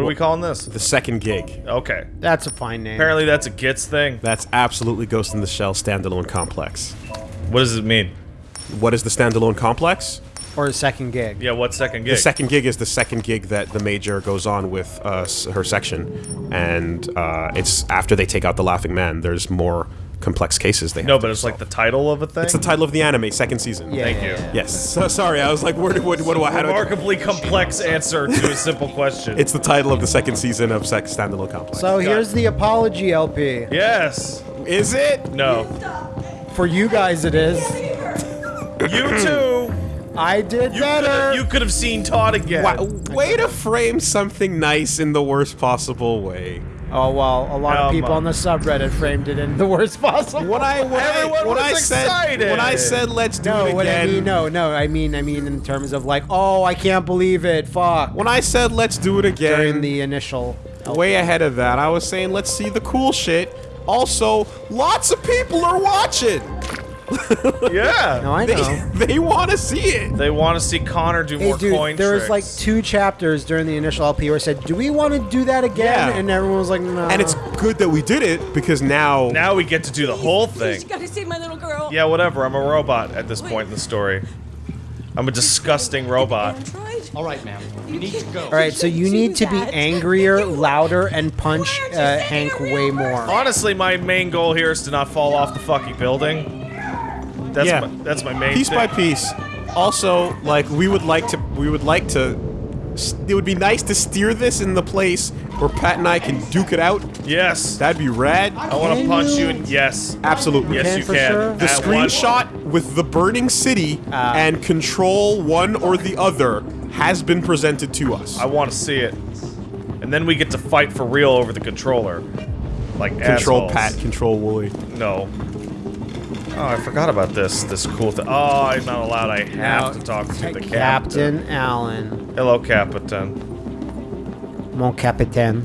What are we calling this? The second gig. Okay. That's a fine name. Apparently that's a Gits thing. That's absolutely Ghost in the Shell standalone complex. What does it mean? What is the standalone complex? Or a second gig. Yeah, what second gig? The second gig is the second gig that the major goes on with uh, her section, and uh, it's after they take out the Laughing Man. There's more complex cases they have no, to but it's like the title of a thing. It's the title of the anime, second season. Yeah, Thank you. Yes. So, sorry, I was like, where do, what, what do I? How do I? Remarkably complex answer to a simple question. It's the title of the second season of Sex Standalone Complex. So here's the apology LP. yes. is it? No. For you guys, it is. You too. I did You better. could you could have seen Todd again. Wow, way to frame something nice in the worst possible way. Oh well, a lot Come of people on. on the subreddit framed it in the worst possible. When I when Everyone I, when was I said excited. when I said let's do no, it what I again. mean, no, no, I mean, I mean, in terms of like, oh, I can't believe it, fuck. When I said let's do it again, During the initial, way ahead of that, I was saying let's see the cool shit. Also, lots of people are watching. Yeah. no, I They, know. they want to see it. They want to see Connor do Hey, more dude, coin there was like two chapters during the initial LP where I said, "Do we want to do that again?" Yeah. And everyone was like, "No." And it's good that we did it because now, Now we get to do the whole thing. You gotta save my little girl. Yeah, whatever. I'm a robot at this point in the story. I'm a disgusting robot. All right, ma'am. You need to go. All right, so you need to be angrier, louder, and punch Why aren't you uh, Hank way more. Honestly, my main goal here is to not fall off the fucking building. That's Yeah. my, that's my main piece thing. by piece. Also, like we would like to, we would like to. It would be nice to steer this in the place where Pat and I can duke it out. Yes. That'd be rad. I want to punch you you? and yes. Absolutely. Yes, can you can. sure? The At one- screenshot with the burning city Ah. and control one or the other has been presented to us. I want to see it. And then we get to fight for real over the controller. Like control assholes. Pat, control Woolie. No. Oh, I forgot about this. This cool thing. Oh, I'm not allowed. I have Now, to talk to the captain. Captain Allen, Hello, Captain. mon capitaine.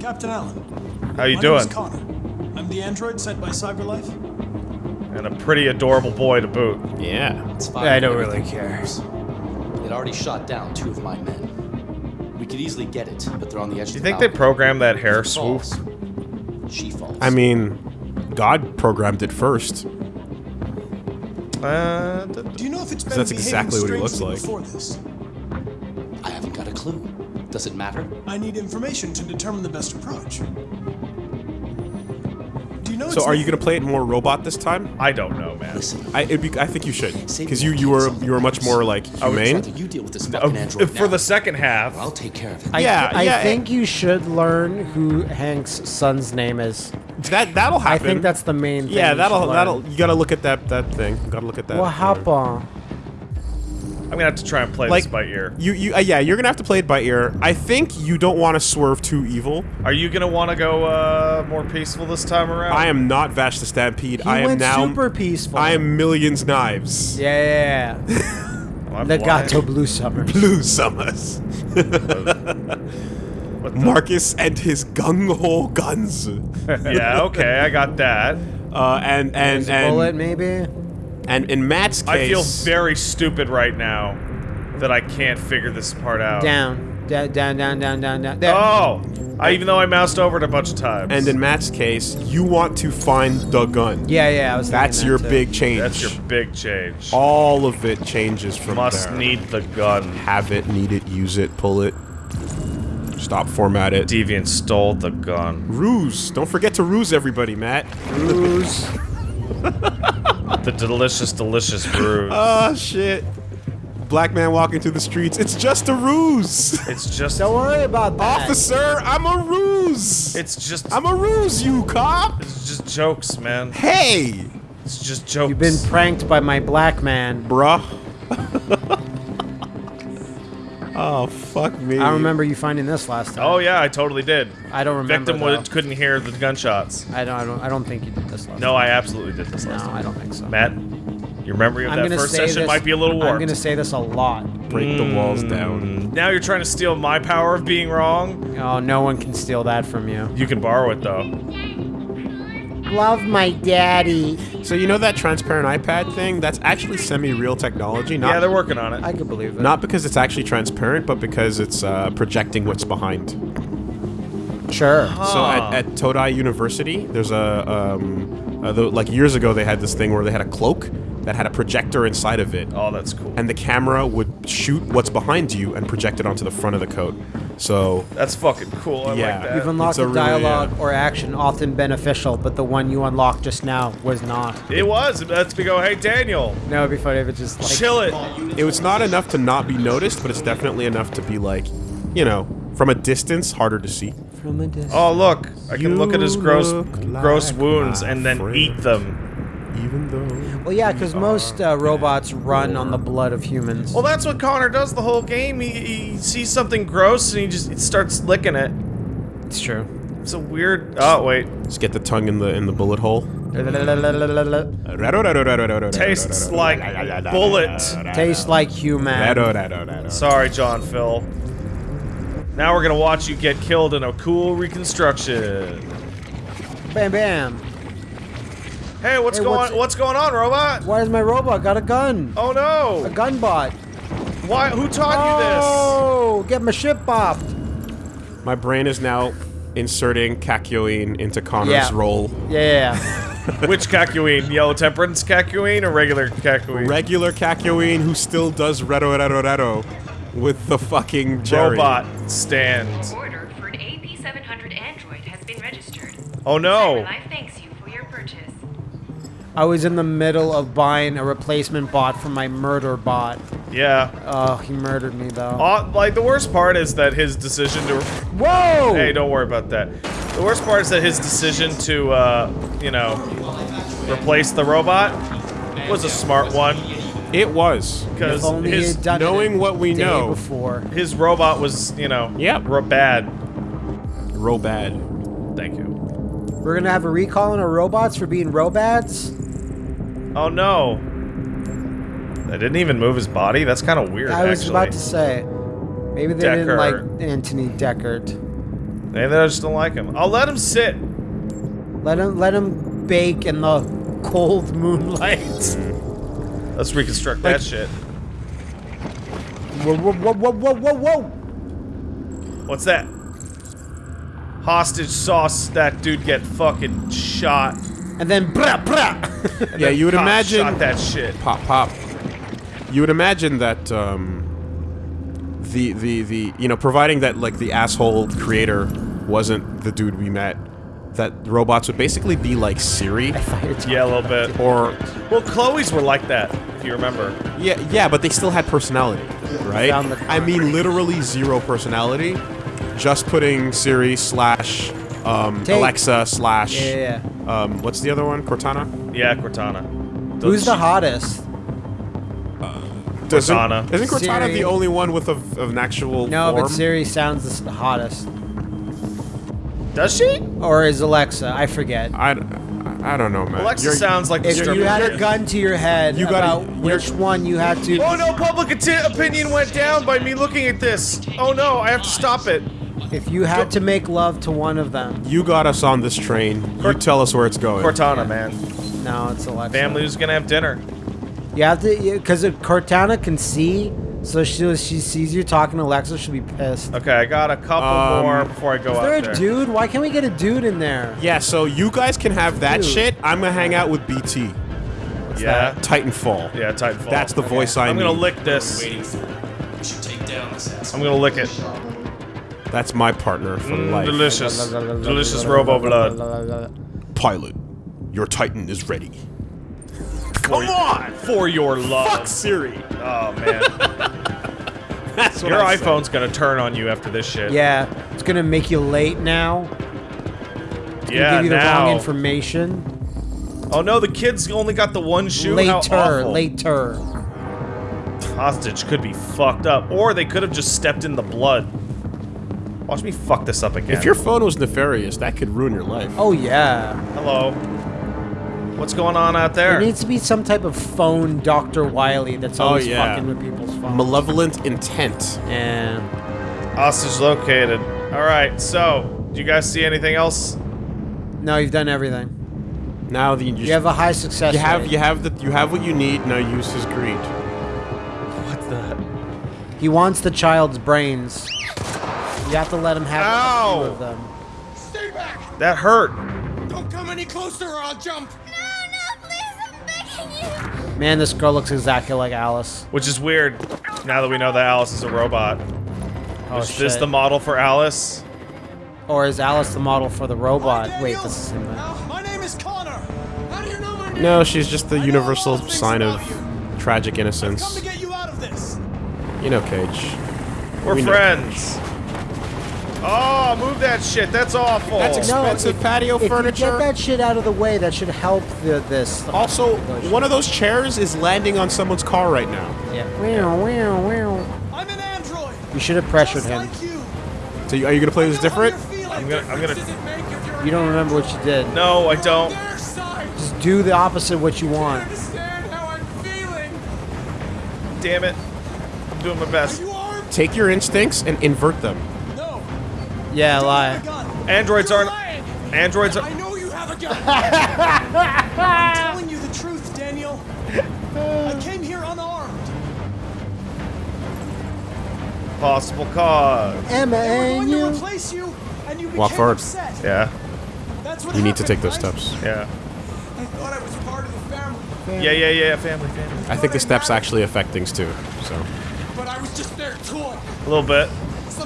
Captain Allen. How you my doing? Name is Connor. I'm the android sent by CyberLife. And a pretty adorable boy to boot. Yeah. It's fine. I don't really care. It already shot down two of my men. We could easily get it, but they're on the edge Do you of the think they programmed that hair If swoop? falls, She falls. I mean, God programmed it first. Uh, d- d- Do you know if it's been that's exactly what he looks like. Before this? I haven't got a clue. Does it matter? I need information to determine the best approach. Do you know? So, are you gonna play it more robot this time? I don't know, man. Listen. I, it'd be, I think you should, because you you case were you were much more like humane. Either you deal with this fucking android for now, the second half, I'll take care of it. I, Yeah, I yeah, think you should learn who Hank's son's name is. That that'll happen. I think that's the main thing. yeah. That'll should that'll you gotta look at that that thing. You gotta look at that. What happened? I'm gonna have to try and play Like this by ear. You you uh, yeah. You're gonna have to play it by ear. I think you don't want to swerve too evil. Are you gonna want to go uh, more peaceful this time around? I am not Vash the Stampede. He I am now. super peaceful. I am millions knives. Yeah, yeah, yeah. Well, I'm Legato. Blue Summers. Blue summers. What the- Marcus and his gung ho guns. yeah, okay, I got that. Uh, and and There's a bullet, maybe. and in Matt's case, I feel very stupid right now that I can't figure this part out. Down, down, down, down, down, down, down. There. Oh, I, even though I moused over it a bunch of times. and in Matt's case, you want to find the gun. Yeah, yeah. I was. That's that your too. big change. that's your big change. All of it changes from Must there. need the gun. have it, need it, use it, pull it. Stop, format it. Deviant stole the gun. Ruse. Don't forget to ruse everybody, Matt. Ruse. The delicious, delicious brew. Oh ah, shit. Black man walking through the streets. It's just a ruse. it's just. Don't worry about that. Officer, I'm a ruse. It's just. I'm a ruse, you cop. It's just jokes, man. Hey, It's just jokes. You've been pranked by my black man. bruh. oh fuck me. I remember you finding this last time. Oh yeah, I totally did. I don't remember. Victim though. would, couldn't hear the gunshots. I don't. I don't. I don't think you did this last. Time. No, I absolutely did this last No, time. I don't think so. Matt, your memory of I'm that first session this, might be a little warped. I'm gonna say this a lot. break the walls mm. down. Now you're trying to steal my power of being wrong. Oh, no one can steal that from you. You can borrow it though. Love my daddy. So you know that transparent iPad thing? That's actually semi-real technology. Not, Yeah, they're working on it. I could believe it. not because it's actually transparent, but because it's uh, projecting what's behind. sure. So at, at Todai University, there's a um, uh, the, like years ago they had this thing where they had a cloak that had a projector inside of it, oh, that's cool. and the camera would shoot what's behind you and project it onto the front of the coat. So That's fucking cool. I Yeah. like that. You've unlocked It's a a really, dialogue uh, or action often beneficial, but the one you unlocked just now was not. It was. That's me go, hey, Daniel, No, it'd be funny if it just like chill it. it was not enough to not be noticed, but it's definitely enough to be like, you know, from a distance, harder to see. from a distance. Oh, look. I can look at his gross look gross like wounds and then friend. eat them. Even though Well, yeah, because most uh, robots run on the blood of humans. Well, that's what Connor does the whole game. He, he sees something gross and he just starts licking it. It's true. It's a weird. Oh wait, just get the tongue in the in the bullet hole. tastes like bullet. Tastes like human. Sorry, John Phil. Now we're gonna watch you get killed in a cool reconstruction. Bam, bam. Hey, what's Hey, going? what's- What's, going on, robot? Why is my robot got a gun? Oh no! A no! gun bot. Why? Who taught Oh, you this? Oh, get my ship bopped. My brain is now inserting Kakyoin into Connor's Yeah. role. Yeah, yeah. Which Kakyoin? Yellow Temperance Kakyoin or regular Kakyoin? Regular Kakyoin who still does Redo Redo Redo with the fucking Jerry. Robot stand. Order for an AP700 android has been registered. Oh no! CyberLife thanks you for your purchase. I was in the middle of buying a replacement bot for my murder bot. Yeah. Oh, he murdered me though. Uh, like the worst part is that his decision to. Whoa! Hey, don't worry about that. The worst part is that his decision to, uh, you know, replace the robot was a smart one It was. because If only he his done knowing what we know. before. his robot was, you know, Yep. ro- bad. Robad. Thank you. We're gonna have a recall on our robots for being robads. Oh no. They didn't even move his body. That's kind of weird. I was actually. about to say, maybe they Decker. didn't like Anthony Deckard. Maybe they just don't like him. I'll let him sit. Let him let him bake in the cold moonlight. Let's reconstruct that shit. whoa, whoa, whoa, whoa, whoa, whoa, whoa! What's that? Hostage sauce. That dude get fucking shot. And then brah brah. And Yeah, you would cop imagine- Shot that shit. Pop pop. You would imagine that um, the the the you know providing that like the asshole creator wasn't the dude we met, that robots would basically be like Siri Yeah, a little bit. or Well, Chloe's were like that, if you remember. yeah yeah, but they still had personality, right? I mean literally zero personality. Just putting Siri slash um, Alexa slash Yeah, yeah, um, what's the other one? Cortana. Yeah, Cortana. Who's the hottest? Doesn't- Cortana. Isn't Cortana Siri. the only one with a, of an actual No, form? but Siri sounds the hottest. Does she? Or is Alexa? I forget. I, I don't know, man. Alexa You're- sounds like the If you had a gun to your head You gotta- about which one you had to. Oh no, public opinion went down by me looking at this. Oh no, I have to stop it. If you had to make love to one of them, You got us on this train. You tell us where it's going. Cortana, man. no, it's Alexa. Family Family's gonna have dinner. You have to, because Cortana can see, so she she sees you talking to Alexa, she'll be pissed. Okay, I got a couple Um, more before I go Is out there there. a dude? Why can't we get a dude in there? Yeah, so you guys can have that Dude. shit. I'm gonna hang out with BT. What's yeah, Titanfall. yeah, Titanfall. That's the voice I I'm need. gonna lick this. We should take down this. I'm gonna lick it. That's my partner for Mm, life. delicious, delicious robo blood. Pilot, your Titan is ready. Come on, for your love. Fuck Siri. Oh man, That's what your I said. iPhone's gonna turn on you after this shit. Yeah, it's gonna make you late now. It's yeah, give you the now. wrong information. oh no, the kid's only got the one shoe. Later, awful. later. Hostage could be fucked up, or they could have just stepped in the blood. Watch me fuck this up again. If your phone was nefarious, that could ruin your life. Oh yeah. hello, what's going on out There there? needs to be some type of phone Dr. Wily that's Oh, always yeah. fucking with people's phones. Malevolent intent. yeah. Hostage located. All right, so do you guys see anything else? No, you've done everything. Now the you, You have a high success you have rate. you have the you have what you need. Now use his greed. What's that? He wants the child's brains. You have to let him have a few of them. Stay back! That hurt. Don't come any closer or I'll jump! No, no, please, I'm begging you. Man, this girl looks exactly like Alice. Which is weird. Now that we know that Alice is a robot. Oh, is this the model for Alice? Or is Alice the model for the robot? Hi, Wait, Daniel. this is him. Uh, my name is Connor. How do you know my name? No, she's just the I universal lot of things sign of about you. tragic Come innocence. to get you out of this. You know, Cage. We're We know. Friends. Oh, move that shit. That's awful. That's expensive if- patio if you furniture. get that shit out of the way, that should help the, this. Also, one of those chairs is landing on someone's car right now. Yeah. Wow, wow, wow. I'm an android. You should have pressured just him. Like you. So, you- are you gonna play I this different? you're. I'm gonna. I'm gonna. Does it make if you're don't remember what you did. No, I don't. on their side? Just do the opposite of what you You want. understand how I'm feeling? Damn it. I'm doing my best. Take your instincts and invert them. No. Yeah, Don't lie. have a gun. Androids You're aren't. lying. Androids I know you have a gun. I'm telling you the truth, Daniel. I came here unarmed. Possible cause. Emma and you. replace you, and you Walk forward. upset. Yeah. That's what You need to take those right? steps. Yeah. I thought I was part of the family, Yeah. Yeah. Yeah. Family. Family. I think the steps actually affect things too. So, but I was just their tool. A little bit.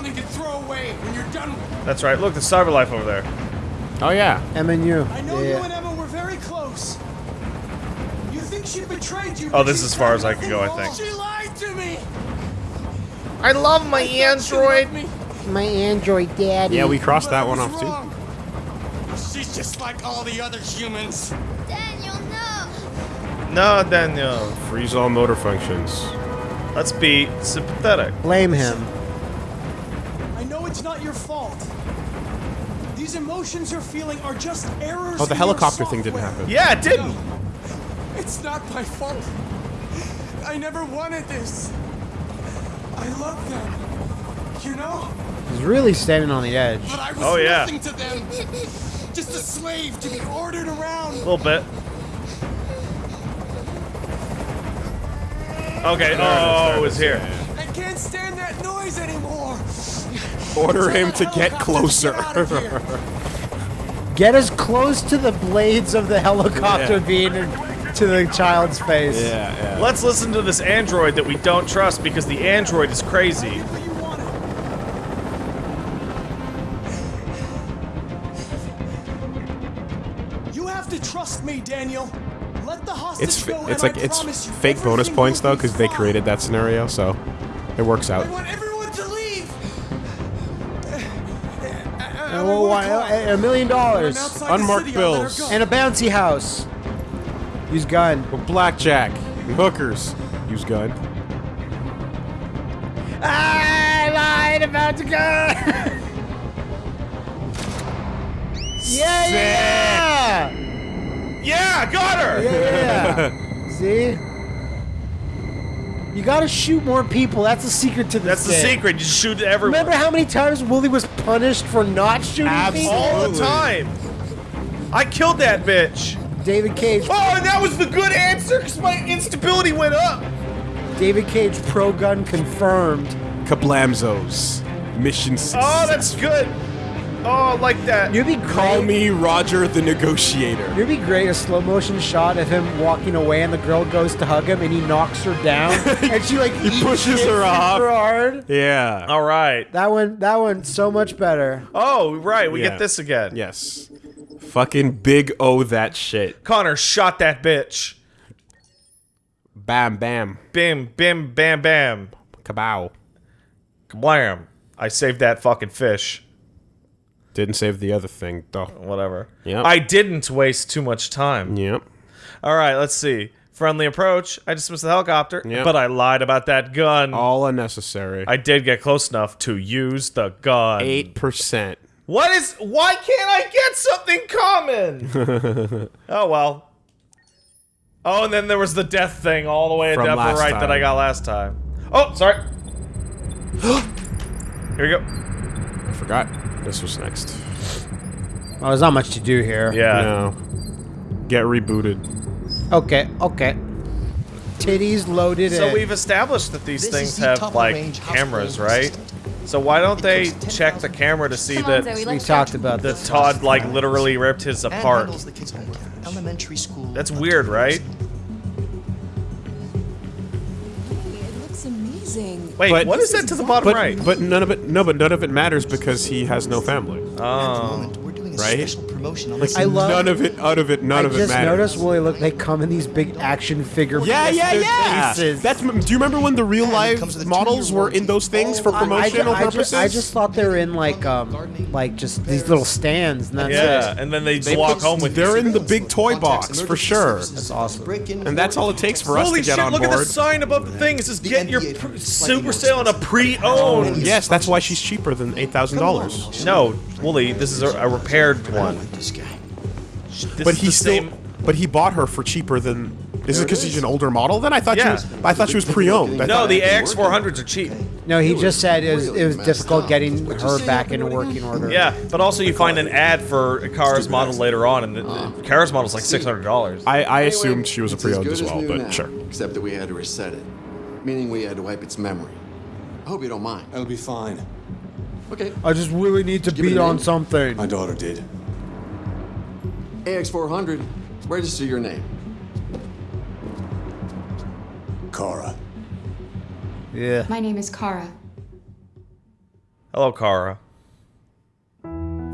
Something to throw away when you're done with it. That's right. Look, the CyberLife over there. oh yeah, Emma and you. I know you and Emma were very close. You think she betrayed you? Oh, this is as far as I can go, I think. She lied to me. I love my She loved me, My android daddy. yeah, we crossed but that one was off too. She's just like all the other humans. Daniel, no. No, Daniel. Freeze all motor functions. Let's be sympathetic. Blame him. I know it's not your fault. These emotions you're feeling are just errors. Oh, the helicopter thing didn't happen. Yeah, it didn't. It's not my fault. I never wanted this. I love them. You know? He's really standing on the edge. But I was Oh, yeah. nothing to them. Just a slave to be ordered around. A little bit. Okay. Oh, it's here. I can't stand that noise anymore. Order him to get closer. get out of here. Get as close to the blades of the helicopter Yeah. being to the child's face. yeah, yeah. Let's listen to this android that we don't trust because the android is crazy. You have to trust me, Daniel. Let the hostage It's go, fi- it's and like I it's promise you fake bonus points though because they created that scenario, so it works out. A million dollars. Unmarked bills. And a bouncy house. Use gun. Blackjack, hookers, use gun. I lied about the gun. yeah, yeah, Yeah, got her. yeah. yeah. See? You gotta shoot more people. That's the secret to this That's the game. secret. You shoot everyone. Remember how many times Woolie was punished for not shooting Absolutely. people? all the time. I killed that bitch. David Cage. Oh, and that was the good answer because my instability went up. David Cage pro gun confirmed. Kablamzos. Mission success. Oh, that's good. Oh, I like that. You'd be Call great. me Roger the Negotiator. It'd be great a slow motion shot of him walking away and the girl goes to hug him and he knocks her down and she like He eats pushes her off. super hard. Yeah. All right. That one, that one, so much better. Oh, right. We Yeah. get this again. Yes. Fucking big O that shit. Connor shot that bitch. Bam, bam. Bim, bim, bam, bam. Kabow. Kablam. I saved that fucking fish. Didn't save the other thing, though. Whatever. Yeah. I didn't waste too much time. Yep. All right, let's see. Friendly approach. I dismissed the helicopter, Yep. but I lied about that gun. All unnecessary. I did get close enough to use the gun. 8%. What is? Why can't I get something common? oh well. Oh, and then there was the death thing all the way at the upper right that I got last time. Oh, sorry. Here we go. I forgot this was next. Well, there's not much to do here. Yeah. No. Get rebooted. Okay, okay. Titties loaded So in. we've established that these This things the have top like range cameras, brand right? So why don't they It costs check the camera to see Come on, that Zoe, we talked about that. Todd like literally ripped his apart? the kids' Elementary school. That's weird, right? Wait, But- what is that to the bottom But right? but none of it no but none of it matters because he has no family. Oh. At the Oh. moment, we're doing a right? Special promotion on Like I love- none of it out of it none I of it just matters. noticed, Willie, look, they come in these big action figure. Yeah, yeah, blistered yeah. Faces. That's. Do you remember when the real And it life comes with a models two-year were in those things for I- I, promotional I, ju- purposes? I just thought they were in like um like just these little stands and that's Yeah, it. and then they just They walk home with They're in the big toy box for sure, That's awesome. and that's all it takes for us Holy to get shit! on Look at the board. sign above the thing. It says The "Get your NBA pr- super sale on a pre-owned." Yes, that's why she's cheaper than eight thousand dollars. No, Woolie, this is a, a repaired one. Like this guy. This But he still. same. But he bought her for cheaper than. Is it because she's an older model? Then I thought Yeah. she was. I thought she was pre-owned. No, thought- the AX400s are cheap. No, he just said it was, it was difficult getting her back into working order. Yeah, but also you find an ad for a Kara's model later on, and the, the uh, Kara's model's like six hundred dollars. I, I assumed she was a pre-owned good as well, new but now, sure. Except that we had to reset it, meaning we had to wipe its memory. I hope you don't mind. It'll be fine. Okay. I just really need to Give beat on something. My daughter did. AX400. Register your name. Kara. Yeah. My name is Kara. Hello, Kara.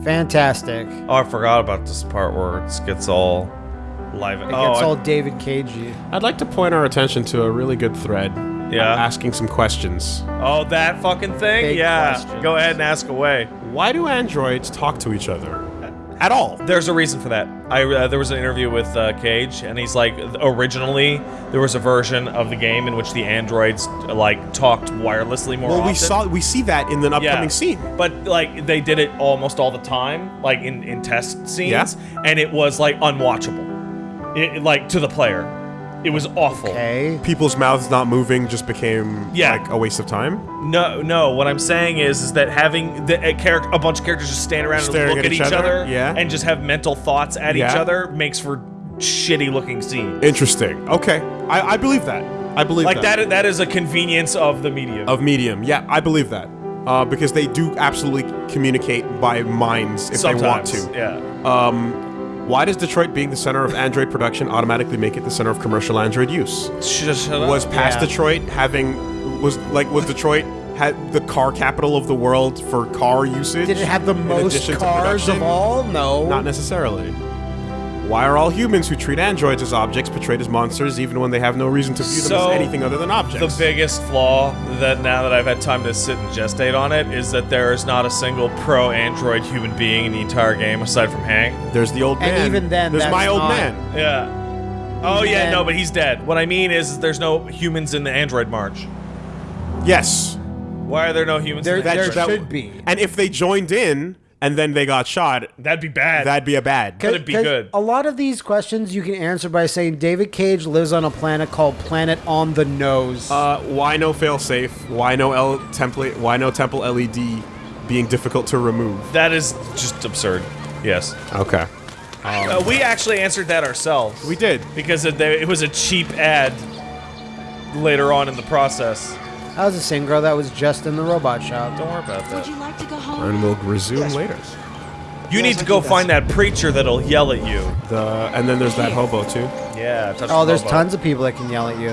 Fantastic. Oh, I forgot about this part where it gets all live. It oh, gets I- all David Cagey. I'd like to point our attention to a really good thread. Yeah. Asking some questions. oh, that fucking thing. Big yeah, questions. go ahead and ask away. Why do androids talk to each other? At all? There's a reason for that. I uh, there was an interview with uh, Cage, and he's like, originally there was a version of the game in which the androids like talked wirelessly more Well, often. we saw we see that in the upcoming scene. But like they did it almost all the time, like in, in test scenes, Yeah. and it was like unwatchable. It, like to the player, it was awful. Okay. People's mouths not moving just became Yeah. like a waste of time. No, no. What I'm saying is, is that having the, a, character, a bunch of characters just stand around Staring and look at at each each other, other, yeah. and just have mental thoughts at each other makes for shitty looking scenes. Interesting. Okay, I, I believe that. I believe Like that. that. That is a convenience of the medium. of medium. Yeah, I believe that. Uh, because they do absolutely communicate by minds if Sometimes, they want to. Yeah. Why does Detroit being the center of Android production automatically make it the center of commercial Android use? Shut, shut up. Was past Yeah. Detroit having was like was Detroit had the car capital of the world for car usage? Did it have the in most addition to cars of all? No. Not necessarily. Why are all humans who treat androids as objects portrayed as monsters even when they have no reason to view them So, as anything other than objects? The biggest flaw that now that I've had time to sit and gestate on it is that there is not a single pro android human being in the entire game aside from Hank. There's the old man. And man. even then, there's that's my old not- man. Yeah. Oh yeah, then- no, but he's dead. What I mean is, is there's no humans in the android march. Yes. Why are there no humans? There, in the there android that- should be. And if they joined in and then they got shot, That'd be bad. that'd be a bad. Could it be 'Cause good? A lot of these questions you can answer by saying David Cage lives on a planet called Planet on the Nose. Uh, why no failsafe? Why no L template? Why no temple LED being difficult to remove? that is just absurd. Yes. Okay. Uh, we actually answered that ourselves We did. because it, it was a cheap ad later on in the process. That was the same girl that was just in the robot shop. Don't worry about that. Would you like to go home? And we'll resume later. You Yes, need to go find that preacher that'll yell at you. The and then there's that hobo too. Yeah. Oh, the there's hobo. tons of people that can yell at you.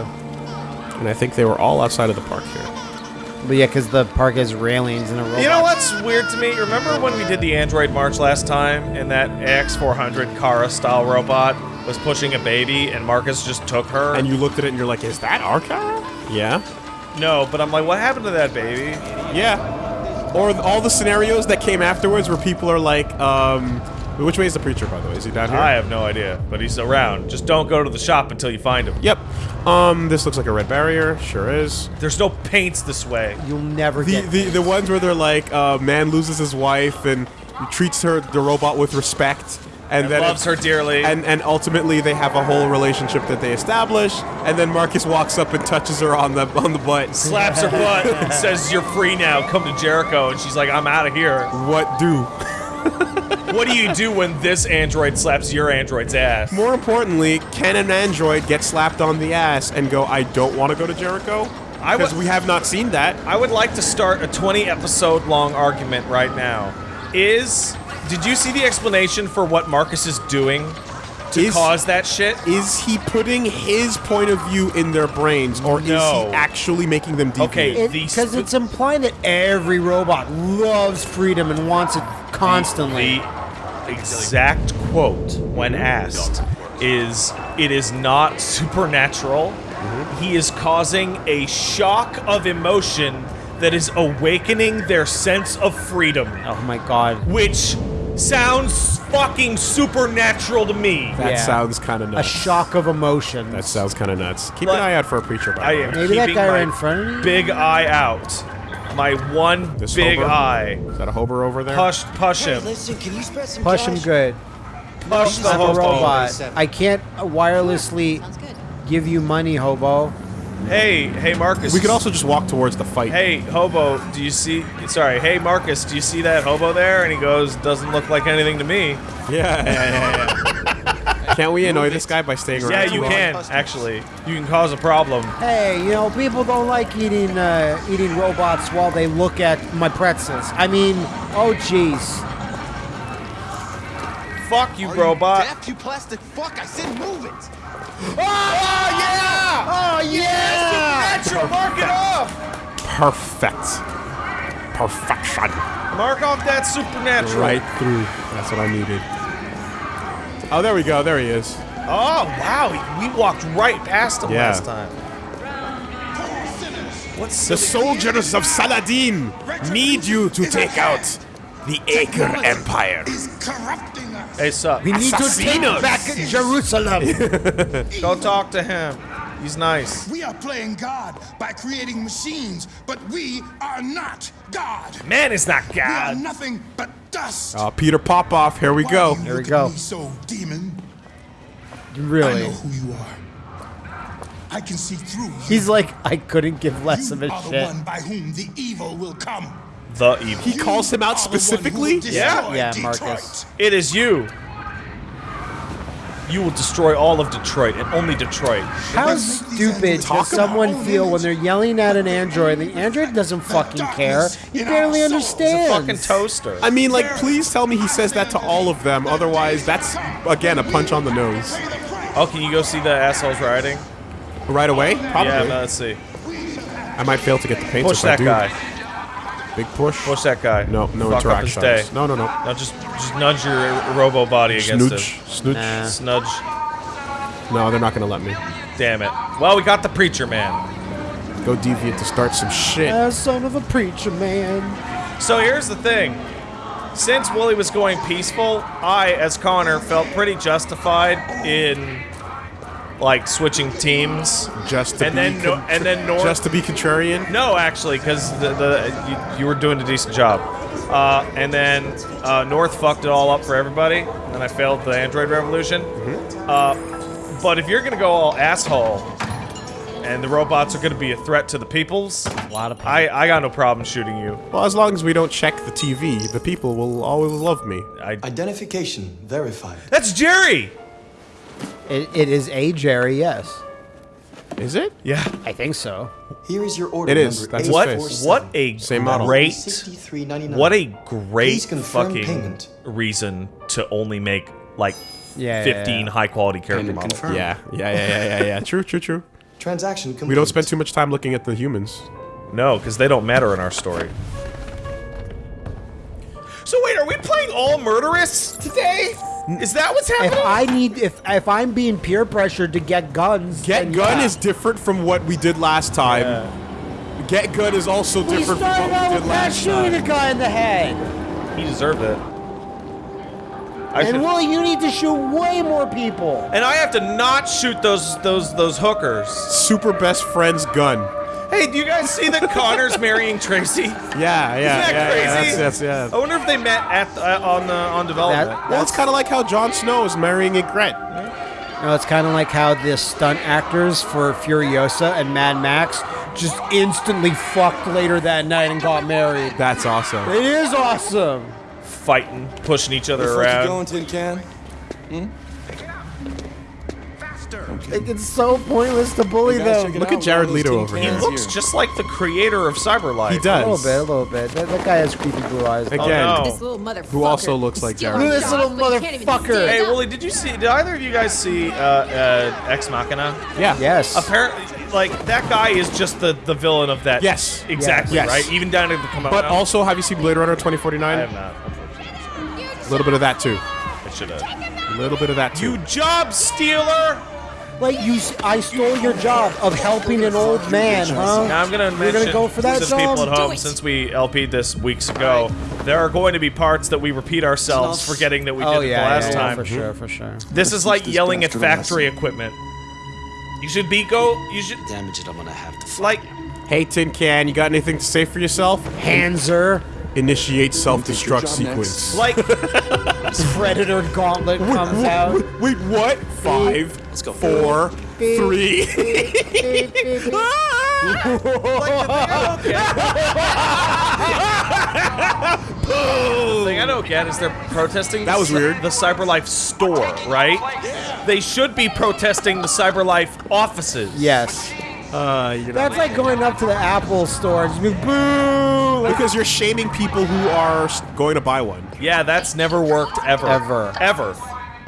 And I think they were all outside of the park here. But yeah, because the park has railings and a robot. You know what's weird to me? Remember when we did the Android March last time and that AX400 Kara style robot was pushing a baby and Marcus just took her? And you looked at it and you're like, is that our car? Yeah. No, but I'm like, what happened to that baby? Yeah. Or th- all the scenarios that came afterwards where people are like, um, which way is the preacher, by the way? Is he down here? I have no idea, but he's around. Just don't go to the shop until you find him. Yep. Um, this looks like a red barrier. Sure is. There's no paints this way. You'll never The, get. the the ones where they're like, uh, man loses his wife and treats her the robot with respect, and, And then loves her dearly. and and ultimately they have a whole relationship that they establish, and then Marcus walks up and touches her on the on the butt. slaps her butt and says, "You're free now. Come to Jericho." And she's like, "I'm out of here." What do? what do you do when this android slaps your android's ass? More importantly, can an android get slapped on the ass and go, I don't want to go to Jericho? I Because we have not seen that. I would like to start a 20 episode long argument right now. Is did you see the explanation for what Marcus is doing to Is- cause that shit? Is he putting his point of view in their brains, or is he actually making them deviate? Okay. Because The it's implying that every robot loves freedom and wants it constantly. The exact quote, when asked, is it is not supernatural. Mm-hmm. He is causing a shock of emotion that is awakening their sense of freedom, oh my god. which sounds fucking supernatural to me. that yeah. sounds kind of nuts. A shock of emotion. that sounds kind of nuts. Keep But- an eye out for a preacher. By I am. Maybe that guy in front of me? Big eye out. My one This big hobo? eye. Is that a hober over there? Push, push him. listen, can you spread some Push him good. Push the hobo. robot. I can't wirelessly give you money, hobo. Hey, hey, Marcus. We could also just walk towards the fight. Hey, hobo, do you see? Sorry, hey, Marcus, do you see that hobo there? And he goes, doesn't look like anything to me. Yeah, yeah, yeah, yeah. Can't we annoy this guy by staying around? Yeah, you long? can actually. You can cause a problem. Hey, you know, people don't like eating uh, eating robots while they look at my pretzels. I mean, oh jeez. Fuck you, Are robot. You deaf, you plastic fuck! I said move it. Oh yeah! Oh yeah! Supernatural, mark it off. Perfect. Perfection. Mark off that supernatural. Right through. That's what I needed. Oh, there we go. There he is. Oh wow, we walked right past him Yeah. last time. What's The soldiers of Saladin need you to take out the Acre Empire. Hey, sup? We need to take Assassinos. back Jerusalem. Go talk to him. He's nice. We are playing God by creating machines, but we are not God. Man is not God. We are God. nothing but dust. Uh, Peter Popoff, here we Why go. Here we go. At me so demon. I really? know who you are. I can see through you. He's like, I couldn't give less you of a are the one by whom the evil will come. The evil. He calls him out Are the one who will specifically? Yeah. destroy Yeah, Detroit. Marcus. It is you. You will destroy all of Detroit and only Detroit. How stupid does someone feel when they're yelling at an android? and The android doesn't fucking care. He barely It's a understands. fucking toaster. I mean, like, please tell me he says that to all of them. Otherwise, that's, again, a punch on the nose. Oh, can you go see the assholes riding? Right away? Probably. Yeah, no, let's see. I might fail to get the paint Push if I that do. guy. Big push. Push that guy. No, no Fuck up his interactions. No, no, no. No, just just nudge your robo body against Snooch. Snooch. Nah. it. Snudge. No, they're not gonna let me. Damn it. Well, we got the preacher man. Go deviant to start some shit. Uh, son of a preacher man. So here's the thing. Since Woolie was going peaceful, I, as Connor, felt pretty justified in like switching teams. Just to and be then no, and then North. Just to be contrarian. No, actually, because the, the you, you were doing a decent job. Uh, and then uh, North fucked it all up for everybody, and I failed the Android revolution. Uh, but if you're gonna go all asshole, and the robots are gonna be a threat to the peoples, A lot of I I got no problem shooting you. Well, as long as we don't check the TV, the people will always love me. I, Identification verified. that's Jerry. It, it is a Jerry, yes. Is it? Yeah. I think so. Here is your order It is. That's What what a Same model. great what a great fucking payment. reason to only make like Yeah, yeah, 15 yeah. high quality character Payment models. confirmed. Yeah, yeah, yeah, yeah, yeah, yeah. True, true, true. Transaction complete. We don't spend too much time looking at the humans. No, because they don't matter in our story. So wait, are we playing all murderous today? Is that what's happening? If? I need, if if I'm being peer pressured to get guns, Get then gun yeah. is different from what we did last time. Get gun is also We different from started what out we with did Pat last shooting time. a guy in the head, he deserved it. I and should- Willie, you need to shoot way more people. and I have to not shoot those those those hookers. Super best friend's gun. Hey, do you guys see that Connor's marrying Tracy? Yeah, yeah, Isn't that yeah, yeah. crazy? That's, that's, yeah. I wonder if they met at uh, on the on development. That- Well, it's kind of like how Jon Snow is marrying Ygritte. No, it's kind of like how the stunt actors for Furiosa and Mad Max just instantly fucked later that night and got married. That's awesome. It is awesome. fighting, pushing each other Where the fuck you around. going, Tin Can? Hmm? Like, it's so pointless to bully You them. Look at Jared one Leto over here. cans looks just like the creator of Cyberlife. He does. A little bit, a little bit. That, that guy has creepy blue eyes. Again, Oh, no. This little motherfucker. Who also looks like Jared. Look at this little jobs, but he can't even motherfucker. Hey, up. Willie, did you see? Did either of you guys see uh, uh, Ex Machina? Yeah. Yes. Apparently, like that guy is just the the villain of that. Yes. exactly. Yes. Right. Even down to the come out. But now. also, have you seen Blade Runner twenty forty nine? I 2049? have not. A little bit of that too. I should have. A little bit of that too. You job stealer! Like you, I stole your job of helping an old man, huh? Now I'm gonna You're mention gonna go for that to the job? people at home since we LP'd this weeks ago. There are going to be parts that we repeat ourselves, forgetting that we oh did it yeah, the last yeah, yeah, time. for sure, for sure. This is like yelling at factory equipment. You should be go. You should Damage it, I'm gonna have to. like. Hey, Tin Can, you got anything to say for yourself? Hanser, Initiate self-destruct job sequence. Like, Predator Gauntlet comes out. Wait, what? Five, Let's go. four, three. the thing I don't get is they're protesting. That was the, weird. The CyberLife store, right? They should be protesting the CyberLife offices. Yes. Uh, you're That's like going up to the Apple store and just being boo. Like, because you're shaming people who are going to buy one. Yeah, that's never worked ever. Ever. Ever.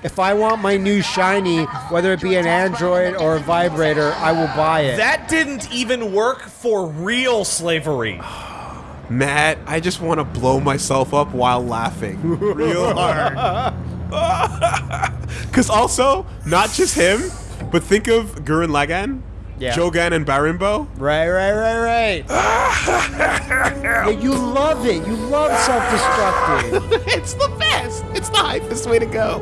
if I want my new shiny, whether it be an Android or a vibrator, I will buy it. That didn't even work for real slavery. Matt, I just want to blow myself up while laughing real hard. Because also, not just him, but think of Gurren Lagann, Yeah. Jorgun, and Balinbow. Right, right, right, right. yeah, you love it. You love self-destructing. it's the best. It's the hypest way to go.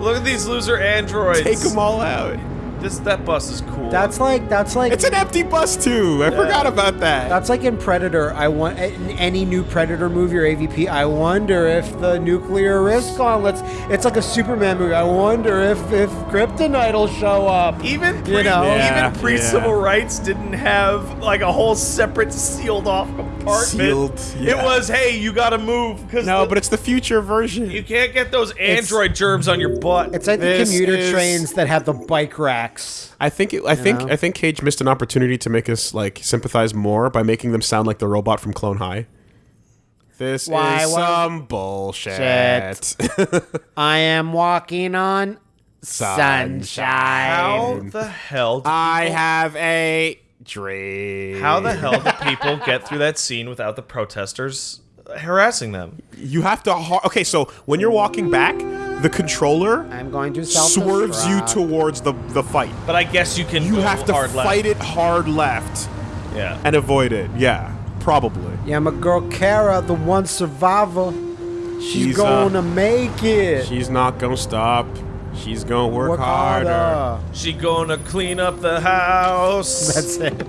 Look at these loser androids. Take them all out. This that bus is cool. That's like that's like It's an empty bus too. I forgot about that. That's like in Predator. I want in any new Predator movie or AVP. I wonder if the nuclear risk gauntlets. It's like a Superman movie. I wonder if if Kryptonite will show up. even pre, you know. Yeah, even pre civil yeah. rights didn't have like a whole separate sealed off compartment. Sealed, yeah. It was hey, you got to move because no, but it's the future version. you can't get those android germs on your butt. It's like the commuter is- trains that have the bike racks. I think it, I think know? I think Cage missed an opportunity to make us like sympathize more by making them sound like the robot from Clone High. This Why, is some bullshit. I am walking on Sunshine. How the hell? Do I people- have a dream. How the hell do people get through that scene without the protesters harassing them? You have to. Har- okay, so when you're walking back, the controller I'm going to swerves you towards the the fight. But I guess you can. You have to hard fight left. it hard left Yeah. and avoid it. Yeah, probably. Yeah, my girl Kara, the one survivor. She's, She's, uh, gonna make it. She's not gonna stop. She's gonna work, Work harder. harder. She gonna clean up the house. That's it.